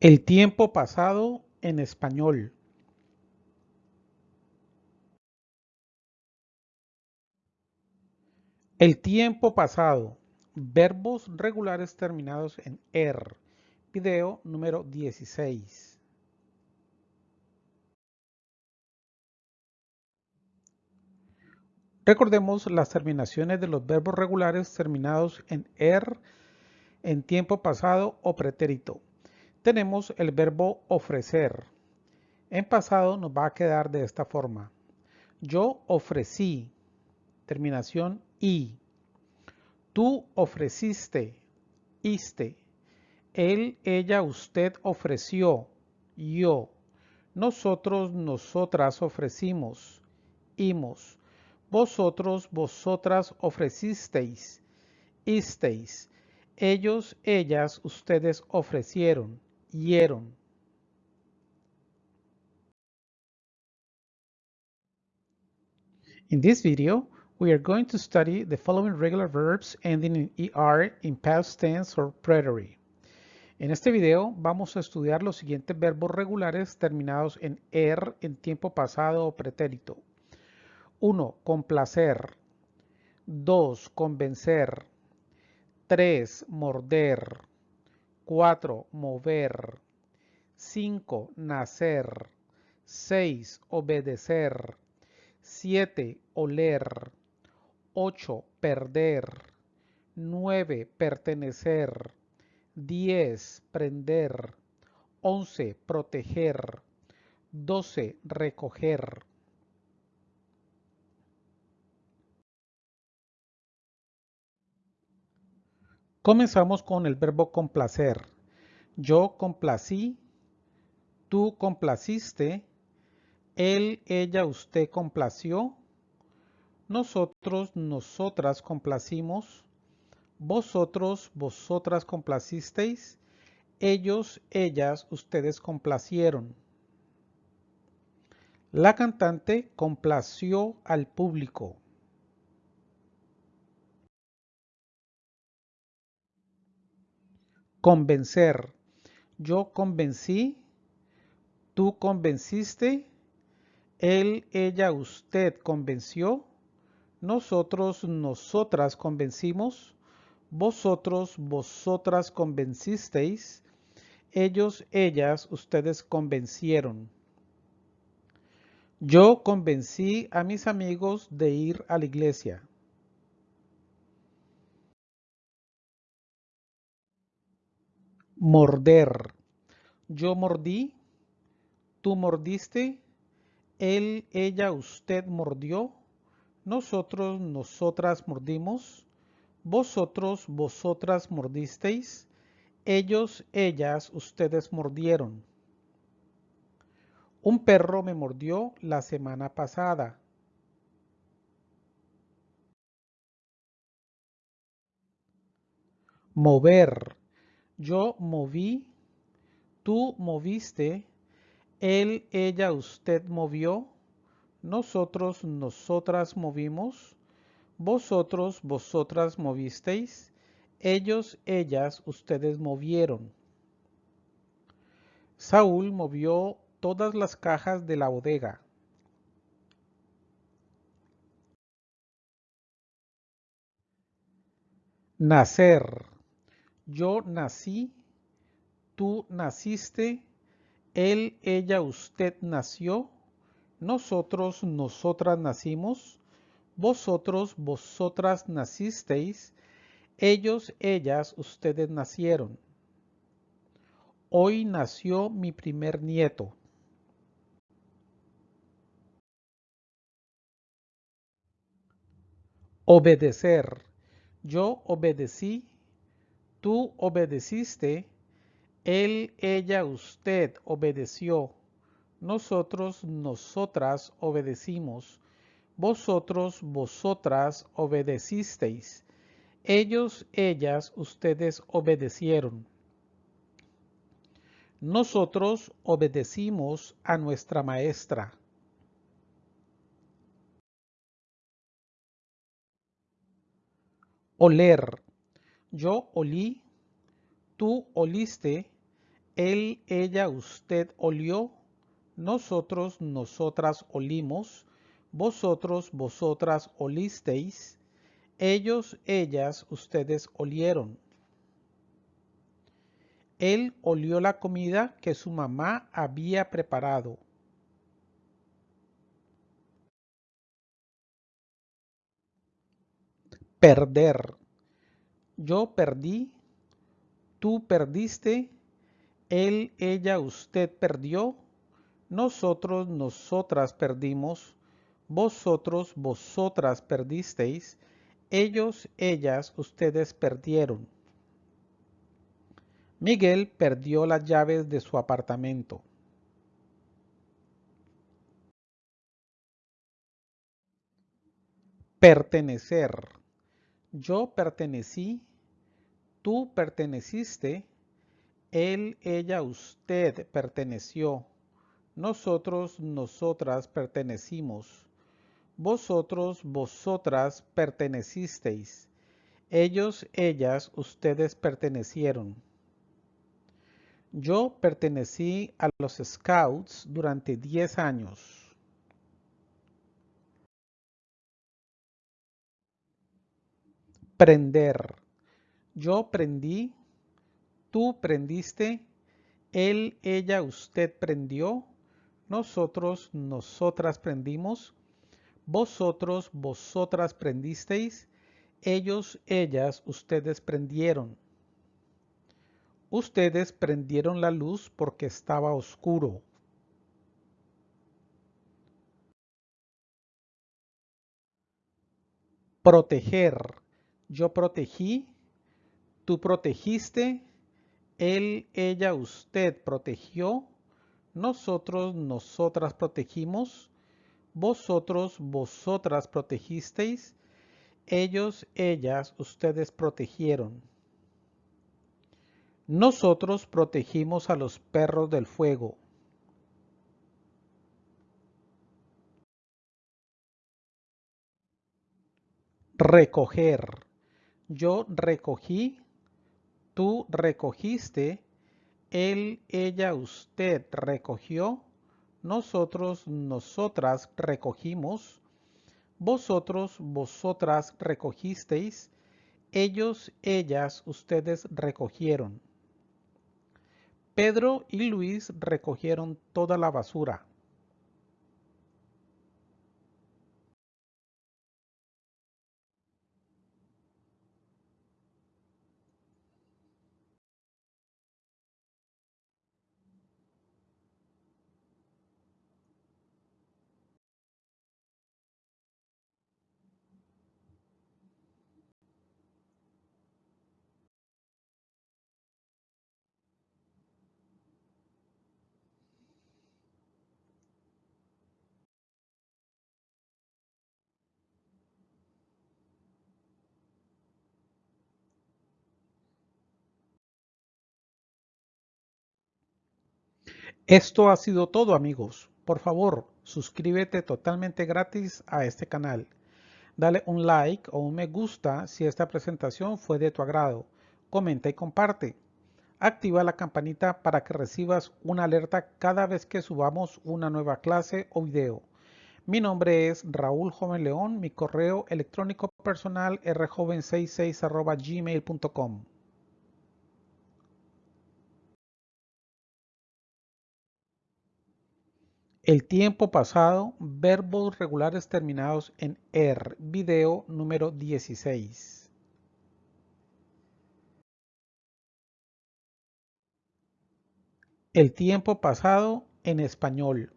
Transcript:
El tiempo pasado en español. El tiempo pasado. Verbos regulares terminados en er. Video número 16. Recordemos las terminaciones de los verbos regulares terminados en er en tiempo pasado o pretérito tenemos el verbo ofrecer. En pasado nos va a quedar de esta forma. Yo ofrecí, terminación y. Tú ofreciste, iste. Él, ella, usted ofreció, yo. Nosotros, nosotras ofrecimos, imos. Vosotros, vosotras ofrecisteis, isteis. Ellos, ellas, ustedes ofrecieron, hieron. In this video, we are going to study the following regular verbs ending in ER in past tense or preterite. En este video vamos a estudiar los siguientes verbos regulares terminados en er en tiempo pasado o pretérito. 1. Complacer. 2. Convencer. 3. Morder. 4. Mover. 5. Nacer. 6. Obedecer. 7. Oler. 8. Perder. 9. Pertenecer. 10. Prender. 11. Proteger. 12. Recoger. Comenzamos con el verbo complacer. Yo complací, tú complaciste, él, ella, usted complació, nosotros, nosotras complacimos, vosotros, vosotras complacisteis, ellos, ellas, ustedes complacieron. La cantante complació al público. Convencer. Yo convencí. Tú convenciste. Él, ella, usted convenció. Nosotros, nosotras convencimos. Vosotros, vosotras convencisteis. Ellos, ellas, ustedes convencieron. Yo convencí a mis amigos de ir a la iglesia. Morder. Yo mordí. Tú mordiste. Él, ella, usted mordió. Nosotros, nosotras mordimos. Vosotros, vosotras mordisteis. Ellos, ellas, ustedes mordieron. Un perro me mordió la semana pasada. Mover. Yo moví, tú moviste, él, ella, usted movió, nosotros, nosotras movimos, vosotros, vosotras movisteis, ellos, ellas, ustedes movieron. Saúl movió todas las cajas de la bodega. Nacer. Yo nací, tú naciste, él, ella, usted nació, nosotros, nosotras nacimos, vosotros, vosotras nacisteis, ellos, ellas, ustedes nacieron. Hoy nació mi primer nieto. Obedecer. Yo obedecí, Tú obedeciste, él, ella, usted obedeció, nosotros, nosotras obedecimos, vosotros, vosotras obedecisteis, ellos, ellas, ustedes obedecieron. Nosotros obedecimos a nuestra maestra. Oler yo olí, tú oliste, Él, ella, usted olió, nosotros, nosotras olimos, vosotros, vosotras olisteis, ellos, ellas, ustedes olieron. Él olió la comida que su mamá había preparado. Perder. Yo perdí, tú perdiste, él, ella, usted perdió, nosotros, nosotras perdimos, vosotros, vosotras perdisteis, ellos, ellas, ustedes perdieron. Miguel perdió las llaves de su apartamento. Pertenecer. Yo pertenecí, tú perteneciste, él, ella, usted perteneció, nosotros, nosotras pertenecimos, vosotros, vosotras pertenecisteis, ellos, ellas, ustedes pertenecieron. Yo pertenecí a los Scouts durante 10 años. Prender. Yo prendí, tú prendiste, él, ella, usted prendió, nosotros, nosotras prendimos, vosotros, vosotras prendisteis, ellos, ellas, ustedes prendieron. Ustedes prendieron la luz porque estaba oscuro. Proteger. Yo protegí, tú protegiste, él, ella, usted protegió, nosotros, nosotras protegimos, vosotros, vosotras protegisteis, ellos, ellas, ustedes protegieron. Nosotros protegimos a los perros del fuego. Recoger. Yo recogí, tú recogiste, él, ella, usted recogió, nosotros, nosotras recogimos, vosotros, vosotras recogisteis, ellos, ellas, ustedes recogieron. Pedro y Luis recogieron toda la basura. Esto ha sido todo amigos. Por favor, suscríbete totalmente gratis a este canal. Dale un like o un me gusta si esta presentación fue de tu agrado. Comenta y comparte. Activa la campanita para que recibas una alerta cada vez que subamos una nueva clase o video. Mi nombre es Raúl Joven León, mi correo electrónico personal rjoven66 gmail.com. El tiempo pasado, verbos regulares terminados en er, video número 16. El tiempo pasado en español.